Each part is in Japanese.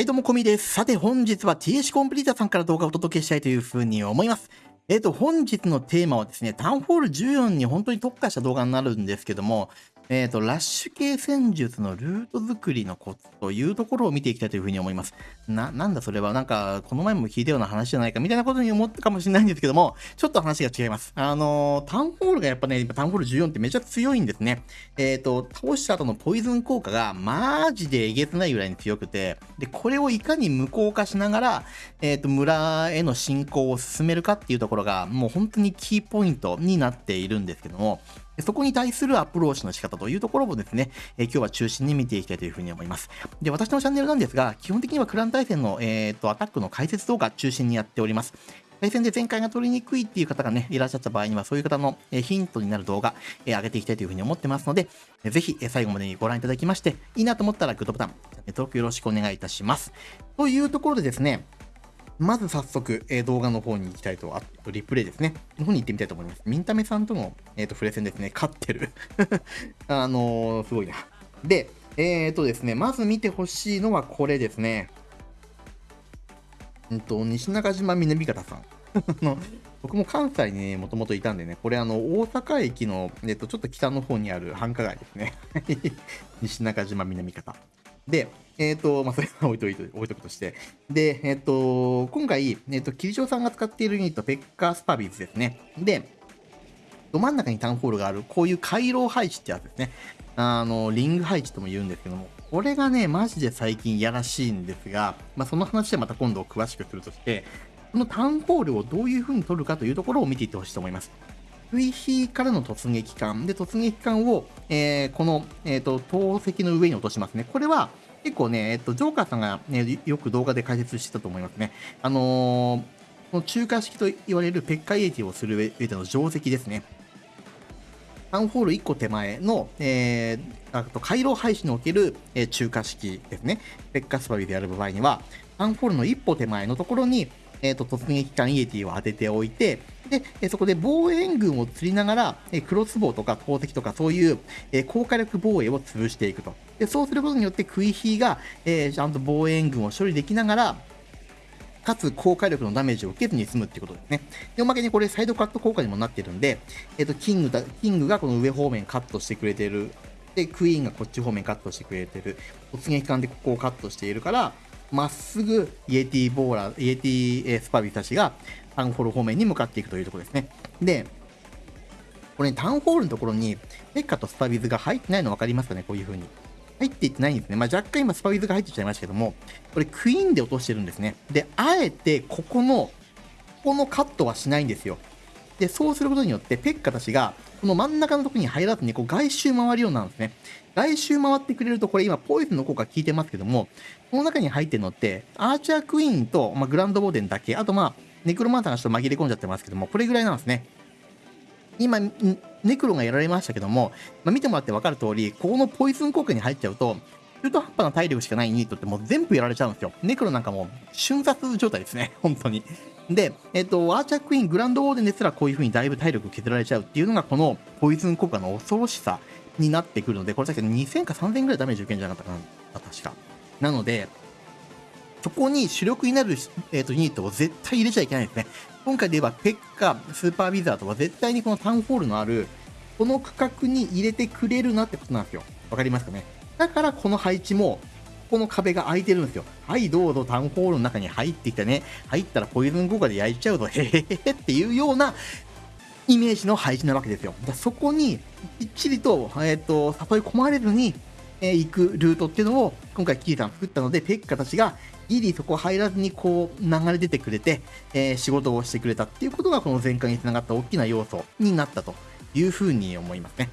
はい、どうも、こみです。さて、本日は TH コンプリータさんから動画をお届けしたいというふうに思います。えっ、ー、と、本日のテーマはですね、タウンホール14に本当に特化した動画になるんですけども、えっ、ー、と、ラッシュ系戦術のルート作りのコツというところを見ていきたいというふうに思います。な、なんだそれは、なんか、この前も聞いたような話じゃないかみたいなことに思ったかもしれないんですけども、ちょっと話が違います。あのー、タウンホールがやっぱね、タウンホール14ってめちゃ強いんですね。えっ、ー、と、倒した後のポイズン効果がマジでえげつないぐらいに強くて、で、これをいかに無効化しながら、えっ、と、村への進行を進めるかっていうところが、もう本当にキーポイントになっているんですけども、そこに対するアプローチの仕方というところをですね、え、今日は中心に見ていきたいというふうに思います。で、私のチャンネルなんですが、基本的にはクラン対戦の、えーと、アタックの解説動画中心にやっております。対戦で前回が取りにくいっていう方がね、いらっしゃった場合には、そういう方のヒントになる動画、え、上げていきたいというふうに思ってますので、ぜひ最後までにご覧いただきまして、いいなと思ったらグッドボタン、チャンネル登録よろしくお願いいたします。というところでですね、まず早速、えー、動画の方に行きたいと、あとリプレイですね。の方に行ってみたいと思います。ミンタメさんとの、えーと、プレ戦ですね、勝ってる。あのー、すごいな。で、えっ、ー、とですね、まず見てほしいのはこれですね。うんと、西中島南方さん。の僕も関西にね、もともといたんでね、これあの、大阪駅の、えっと、ちょっと北の方にある繁華街ですね。西中島南方。で、えっ、ー、と、まあ、それは置いといて、置いとくとして。で、えっ、ー、と、今回、えっ、ー、と、キリショウさんが使っているユニット、ペッカースパビーズですね。で、ど真ん中にタウンホールがある、こういう回廊配置ってやつですね。あの、リング配置とも言うんですけども、これがね、マジで最近やらしいんですが、まあ、その話でまた今度詳しくするとして、このタウンホールをどういう風に取るかというところを見ていってほしいと思います。水比からの突撃艦。で、突撃艦を、えー、この、えっ、ー、と、投石の上に落としますね。これは、結構ね、えっと、ジョーカーさんが、ね、よく動画で解説してたと思いますね。あのー、この中華式と言われるペッカイエティをする上での定石ですね。タウンホール1個手前の、えー、あと回廊配置における、えー、中華式ですね。ペッカスパビでやる場合には、タウンホールの一歩手前のところに、えーと、突撃艦イエティを当てておいて、で、えそこで防衛軍を釣りながら、えクロスボウとか投石とかそういう、え高火力防衛を潰していくと。でそうすることによってクイヒーが、えー、ちゃんと防衛軍を処理できながら、かつ高火力のダメージを受けずに済むってことですね。で、おまけにこれサイドカット効果にもなってるんで、えっ、ー、と、キングだ、キングがこの上方面カットしてくれてる。で、クイーンがこっち方面カットしてくれてる。突撃艦でここをカットしているから、まっすぐイエティボーラー、イエティスパビたちがタウンホール方面に向かっていくというところですね。で、これ、ね、タウンホールのところにペッカとスパビズが入ってないの分かりますかね？こういう風に。入っていってないんですね。まあ、若干今スパウィズが入ってきちゃいましたけども、これクイーンで落としてるんですね。で、あえてここの、ここのカットはしないんですよ。で、そうすることによって、ペッカたちが、この真ん中のとこに入らずに、こう外周回るようになるんですね。外周回ってくれると、これ今、ポイズンの効果効いてますけども、この中に入ってるのって、アーチャークイーンと、まあ、グランドボーデンだけ、あとまあ、ネクロマンターがちょっと紛れ込んじゃってますけども、これぐらいなんですね。今、ネクロがやられましたけども、まあ、見てもらって分かる通り、ここのポイズン効果に入っちゃうと、中途半端な体力しかないニットってもう全部やられちゃうんですよ。ネクロなんかもう瞬殺状態ですね。本当に。で、えっ、と、アーチャークイーン、グランドオーデンですらこういう風にだいぶ体力削られちゃうっていうのがこのポイズン効果の恐ろしさになってくるので、これさっき2000か3000ぐらいダメージ受けんじゃなかったかな、確か。なので、そこに主力になる、えーとユニットを絶対入れちゃいけないですね。今回で言えば、ペッカ、スーパーウィザードは絶対にこのタウンホールのある、この区画に入れてくれるなってことなんですよ。わかりますかね？だからこの配置も、この壁が開いてるんですよ。はい、どうぞタウンホールの中に入ってきたね。入ったらポイズン効果で焼いちゃうと、へへへへっていうようなイメージの配置なわけですよ。だそこにきっちりと、えっ、ー、と、誘い込まれずに、えー、行くルートっていうのを今回キーさん作ったので、ペッカたちがギリそこ入らずにこう流れ出てくれて、えー、仕事をしてくれたっていうことがこの前回につながった大きな要素になったというふうに思いますね。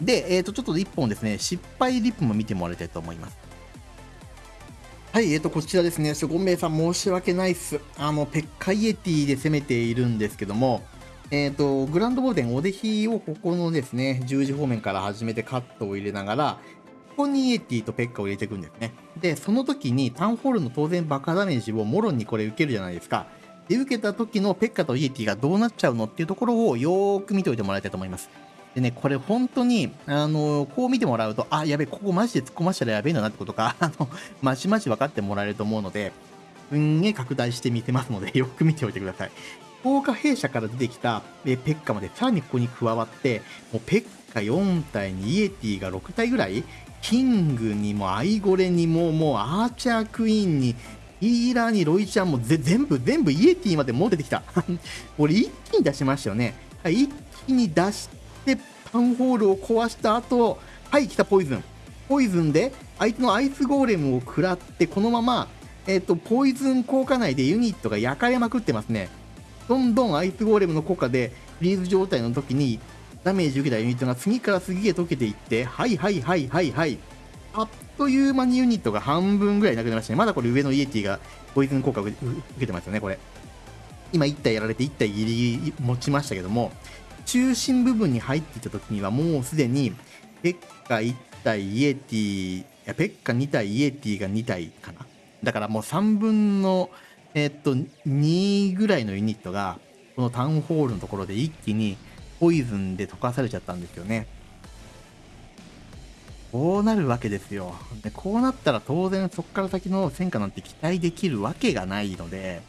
で、えっ、ー、と、ちょっと1本ですね、失敗リップも見てもらいたいと思います。はい、えっ、ー、と、こちらですね、ゴンベイさん申し訳ないっす。あの、ペッカイエティで攻めているんですけども、えっ、ー、と、グランドボーデン、オデヒをここのですね、十字方面から始めてカットを入れながら、ここにイエティとペッカを入れていくんですね。で、その時にタウンホールの当然爆破ダメージをモロンにこれ受けるじゃないですか。で、受けた時のペッカとイエティがどうなっちゃうのっていうところをよーく見ておいてもらいたいと思います。でね、これ本当に、あのこう見てもらうと、あ、やべ、ここマジで突っ込ましたらやべえんだなってことか、あの、まちまち分かってもらえると思うので、すんげえ拡大してみせますので、よく見ておいてください。豪華弊社から出てきたえペッカまでさらにここに加わって、もうペッカ4体にイエティが6体ぐらいキングにもアイゴレにももうアーチャークイーンにヒーラーにロイちゃんも全部全部イエティまで持っててきた。俺一気に出しましたよね。一気に出してタウンホールを壊した後はい来たポイズン。ポイズンで相手のアイスゴーレムを食らってこのままえっ、ー、とポイズン効果内でユニットが焼かれまくってますね。どんどんアイスゴーレムの効果でフリーズ状態の時にダメージ受けたユニットが次から次へ溶けていってはいはいはいはいはい。あっという間にユニットが半分ぐらいなくなりましたね。まだこれ上のイエティがポイズン効果を受けてますよねこれ。今1体やられて1体ギリギリ持ちましたけども中心部分に入っていた時にはもうすでにペッカ1体イエティいやペッカ2体イエティが2体かな。だからもう3分のえっと、2ぐらいのユニットが、このタウンホールのところで一気にポイズンで溶かされちゃったんですよね。こうなるわけですよ。でこうなったら当然そこから先の戦果なんて期待できるわけがないので、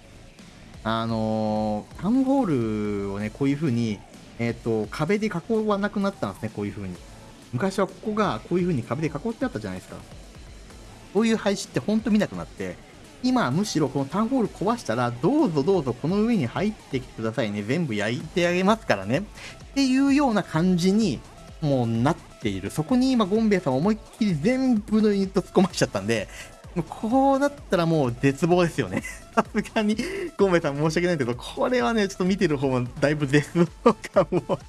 あのー、タウンホールをね、こういう風に、えっ、ー、と、壁で囲わなくなったんですね、こういう風に。昔はここがこういう風に壁で囲ってあったじゃないですか。こういう配置ってほんと見なくなって、今むしろこのタウンホール壊したら、どうぞどうぞこの上に入ってきてくださいね。全部焼いてあげますからね。っていうような感じにもうなっている。そこに今ゴンベイさん思いっきり全部のユニット突っ込ましちゃったんで、こうなったらもう絶望ですよね。さすがに、ゴンベイさん申し訳ないけど、これはね、ちょっと見てる方もだいぶ絶望感を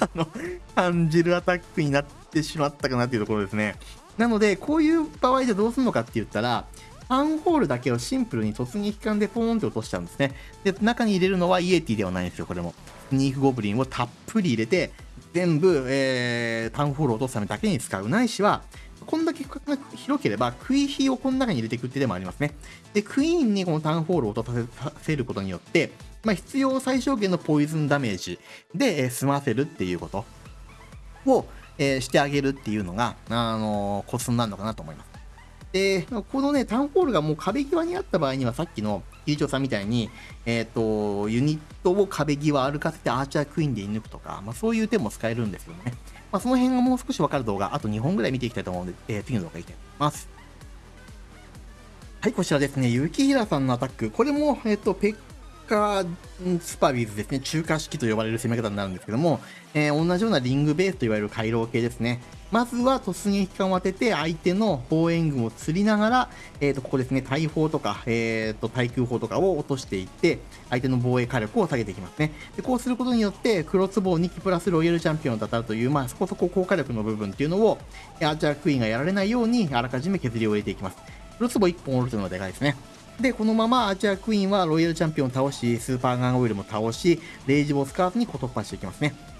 あの、感じるアタックになってしまったかなっていうところですね。なので、こういう場合じゃどうするのかって言ったら、ンホールだけをシンプルに突撃艦でポーンって落としちゃうんですね。で、中に入れるのはイエティではないんですよ、これも。スニークゴブリンをたっぷり入れて、全部、えー、タウンホールを落とすためだけに使う。ないしは、こんだけ区画が広ければ、クイヒーをこの中に入れていくってでもありますね。で、クイーンにこのタウンホールを落とさせることによって、まあ、必要最小限のポイズンダメージで、えー、済ませるっていうことを、えー、してあげるっていうのが、あのー、コツになるのかなと思います。で、このね、タウンホールがもう壁際にあった場合には、さっきの理事長さんみたいに、えっ、ー、と、ユニットを壁際歩かせてアーチャークイーンで射抜くとか、まあ、そういう手も使えるんですよね。まあ、その辺がもう少しわかる動画、あと2本ぐらい見ていきたいと思うので、えー、次の動画いきたいと思います。はい、こちらですね、雪平さんのアタック。これも、えっ、ー、と、ペッカスパビーズですね、中華式と呼ばれる攻め方になるんですけども、えー、同じようなリングベースといわれる回廊系ですね。まずは突撃艦を当てて、相手の防衛軍を釣りながら、えー、とここですね、大砲とか、えー、と対空砲とかを落としていって、相手の防衛火力を下げていきますね。でこうすることによって、黒壺を2機プラスロイヤルチャンピオンだったるという、まあ、そこそこ高火力の部分っていうのを、アーチャークイーンがやられないように、あらかじめ削りを入れていきます。黒壺1本折るというのはでかいですね。で、このままアーチャークイーンはロイヤルチャンピオンを倒し、スーパーガンオイルも倒し、レイジボスカーフに突破していきますね。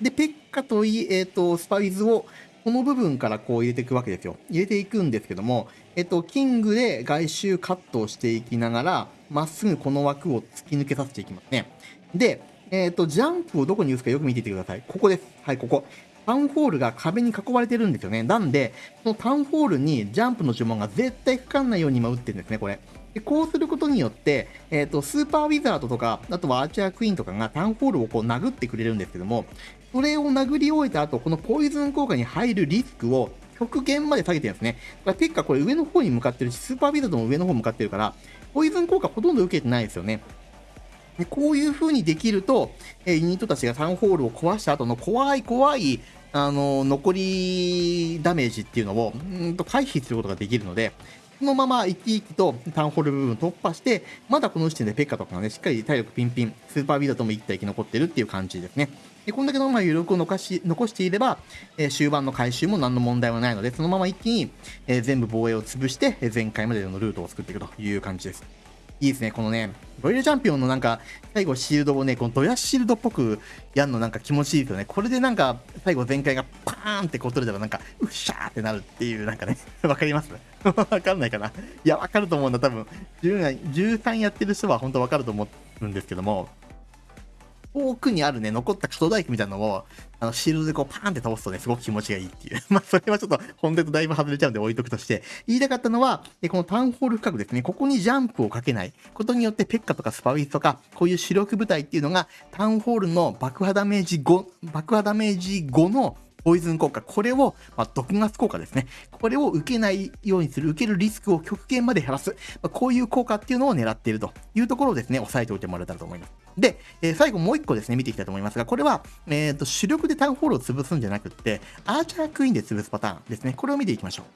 で、ペッカといい、えっ、ー、と、スパイズをこの部分からこう入れていくわけですよ。入れていくんですけども、えっと、キングで外周カットをしていきながら、まっすぐこの枠を突き抜けさせていきますね。で、えっと、ジャンプをどこに打つかよく見ていてください。ここです。はい、ここ。タウンホールが壁に囲われてるんですよね。なんで、そのタウンホールにジャンプの呪文が絶対かかんないように今打ってるんですね、これ。でこうすることによって、えっ、ー、と、スーパーウィザードとか、あとはアーチャークイーンとかがタウンホールをこう殴ってくれるんですけども、それを殴り終えた後、このポイズン効果に入るリスクを極限まで下げてるんですね。だから結果これ上の方に向かってるし、スーパーウィザードも上の方向かってるから、ポイズン効果ほとんど受けてないですよね。でこういう風にできると、えユニットたちがタウンホールを壊した後の怖い怖いあの残りダメージっていうのをうんと回避することができるので、のまま生き生きとタウンホール部分突破して、まだこの時点でペッカとかがね、しっかり体力ピンピン、スーパービードとも1体生き残ってるっていう感じですね。でこんだけのまま余力を残し残していれば、えー、終盤の回収も何の問題はないので、そのまま一気に、えー、全部防衛を潰して、えー、前回までのルートを作っていくという感じです。いいですね。このね、ロイヤルチャンピオンのなんか、最後シールドをね、このドヤシールドっぽくやるのなんか気持ちいいですよね。これでなんか、最後全開がパーンってこう取れたらなんか、うっしゃーってなるっていう、なんかね、わかります？わかんないかな？いや、わかると思うんだ。多分、13やってる人は本当わかると思うんですけども、遠くにあるね、残った可動唾液みたいなのを、あの、シールドでこうパーンって倒すとね、すごく気持ちがいいっていう。まあ、それはちょっと本音とだいぶ外れちゃうんで置いとくとして、言いたかったのは、このタウンホール深くですね、ここにジャンプをかけないことによって、ペッカとかスパウィスとか、こういう主力部隊っていうのが、タウンホールの爆破ダメージ5、爆破ダメージ5のポイズン効果、これを、まあ、毒ガス効果ですね。これを受けないようにする、受けるリスクを極限まで減らす、まあ、こういう効果っていうのを狙っているというところをですね、押さえておいてもらえたらと思います。で、えー、最後もう一個ですね、見ていきたいと思いますが、これは、えっ、ー、と、主力でタウンホールを潰すんじゃなくって、アーチャークイーンで潰すパターンですね。これを見ていきましょう。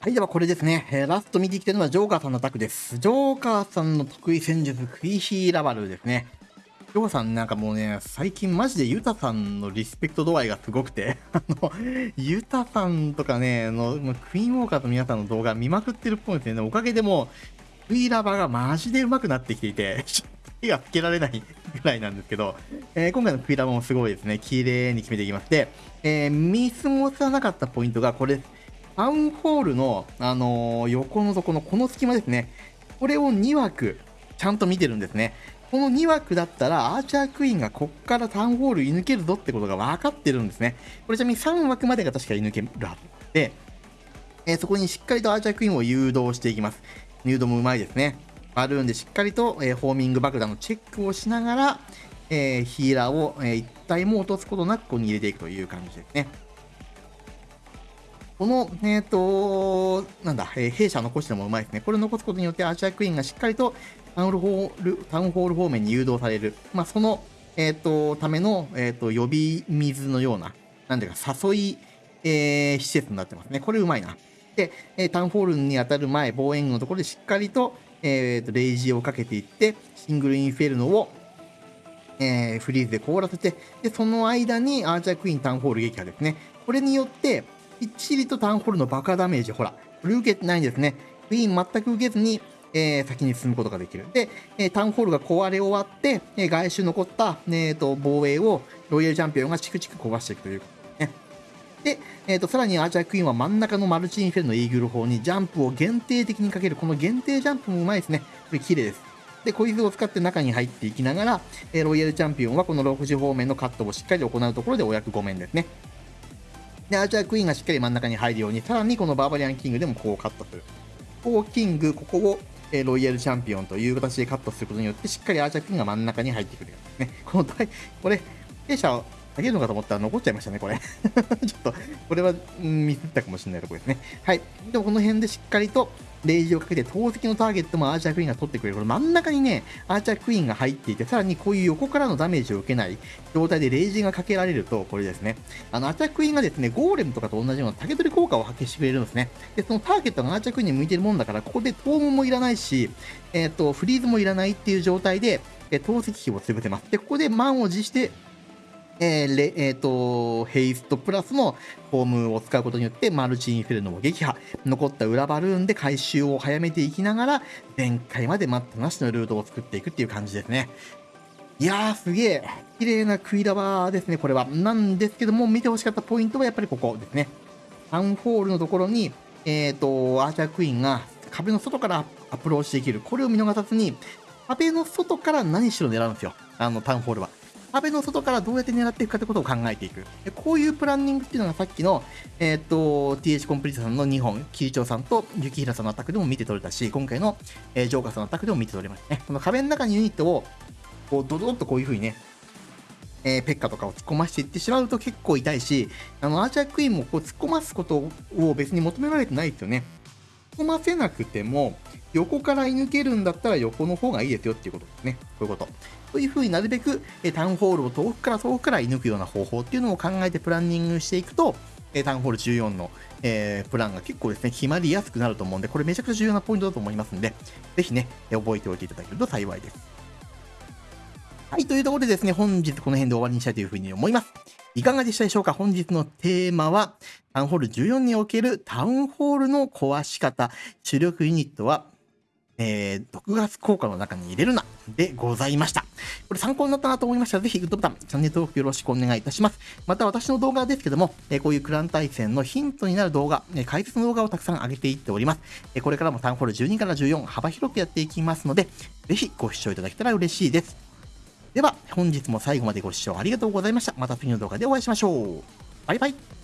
はい、ではこれですね、えー、ラスト見ていきたいのはジョーカーさんのタクです。ジョーカーさんの得意戦術、クイヒーラバルですね。ジョーさんなんかもうね、最近マジでユタさんのリスペクト度合いがすごくて、あの、ユタさんとかね、のクイーンウォーカーと皆さんの動画見まくってるっぽいですね。おかげでもう、ウィーラバーがマジで上手くなってきていて、手がつけられないぐらいなんですけど、えー、今回のクイラバもすごいですね。綺麗に決めていきまして、えー、見過ごさなかったポイントがこれタウンホールの、あのー、横の底のこの隙間ですね。これを2枠、ちゃんと見てるんですね。この2枠だったら、アーチャークイーンがこっからタウンホール射抜けるぞってことが分かってるんですね。これちなみに3枠までが確か射抜けるはずで、えー、そこにしっかりとアーチャークイーンを誘導していきます。誘導もうまいですね。バルーンでしっかりと、えー、ホーミング爆弾のチェックをしながら、えー、ヒーラーを、えー、一体も落とすことなくここに入れていくという感じですね。この、えっ、ー、と、なんだ、えー、弊社残してもうまいですね。これ残すことによって、アーチャークイーンがしっかりとタウンホールタウンホール方面に誘導される。まあ、その、えっ、ー、と、ための、えっ、と、呼び水のような、なんていうか、誘い、え施設になってますね。これうまいな。で、えタウンホールに当たる前、防衛軍のところでしっかりと、えーと、レイジーをかけていって、シングルインフェルノを、えー、フリーズで凍らせて、で、その間にアーチャークイーンタウンホール撃破ですね。これによって、きっちりとタウンホールの爆破ダメージ、ほら、これ受けてないんですね。クイーン全く受けずに、えー、先に進むことができる。で、え、タウンホールが壊れ終わって、え、外周残った、えーと、防衛をロイヤルチャンピオンがチクチク壊していくということで。えーと、さらにアーチャークイーンは真ん中のマルチインフェルのイーグル砲にジャンプを限定的にかける。この限定ジャンプもうまいですね。これ綺麗です。で、こいつを使って中に入っていきながら、えー、ロイヤルチャンピオンはこの6時方面のカットをしっかり行うところでお役御免ですね。で、アーチャークイーンがしっかり真ん中に入るように、さらにこのバーバリアンキングでもこうカットする。こうキング、ここを、えロイヤルチャンピオンという形でカットすることによって、しっかりアーチャークイーンが真ん中に入ってくるようですね。このこれ、弊社げるのかと思ったら残っちゃいましたね、これ。ちょっと、これは、ミスったかもしれないところですね。はい。でもこの辺でしっかりと、レイジをかけて、投石のターゲットもアーチャークイーンが取ってくれる。これ真ん中にね、アーチャークイーンが入っていて、さらにこういう横からのダメージを受けない状態でレイジがかけられると、これですね。あの、アーチャークイーンがですね、ゴーレムとかと同じような竹取り効果を発揮してくれるんですね。で、そのターゲットがアーチャークイーンに向いてるもんだから、ここでトームもいらないし、えっ、ー、と、フリーズもいらないっていう状態で、え投石機を潰せます。で、ここで満を持して、えーえーと、ヘイストプラスのフォームを使うことによってマルチインフェルノを撃破。残った裏バルーンで回収を早めていきながら前回まで待ったなしのルートを作っていくっていう感じですね。いやーすげえ。綺麗なクイラバーですねこれは。なんですけども見てほしかったポイントはやっぱりここですね。タウンホールのところにえっ、ー、とアーチャークイーンが壁の外からアプローチできる。これを見逃さずに壁の外から何しろ狙うんですよ。あのタウンホールは。壁の外からどうやって狙っていくかってことを考えていく。こういうプランニングっていうのがさっきの、えっ、と、TH コンプリートさんの2本、キリチョウさんと雪平さんのアタックでも見て取れたし、今回の、えー、ジョーカーさんのアタックでも見て取れましたね。この壁の中にユニットを、こう、ドドドッとこういう風にね、えー、ペッカとかを突っ込ましていってしまうと結構痛いし、あの、アーチャークイーンもこう突っ込ますことを別に求められてないですよね。突っ込ませなくても、横から射抜けるんだったら横の方がいいですよっていうことですね。こういうこと。というふうになるべく、えタウンホールを遠くから遠くから射抜くような方法っていうのを考えてプランニングしていくと、えタウンホール14の、えー、プランが結構ですね、決まりやすくなると思うんで、これめちゃくちゃ重要なポイントだと思いますんで、ぜひね、え覚えておいていただけると幸いです。はい、というところでですね、本日この辺で終わりにしたいというふうに思います。いかがでしたでしょうか？本日のテーマは、タウンホール14におけるタウンホールの壊し方、主力ユニットはえー、毒ガス効果の中に入れるなでございました。これ参考になったなと思いましたら、ぜひグッドボタン、チャンネル登録よろしくお願いいたします。また私の動画ですけども、えー、こういうクラン対戦のヒントになる動画、えー、解説の動画をたくさん上げていっております。えー、これからもタンホール12から14幅広くやっていきますので、ぜひご視聴いただけたら嬉しいです。では、本日も最後までご視聴ありがとうございました。また次の動画でお会いしましょう。バイバイ。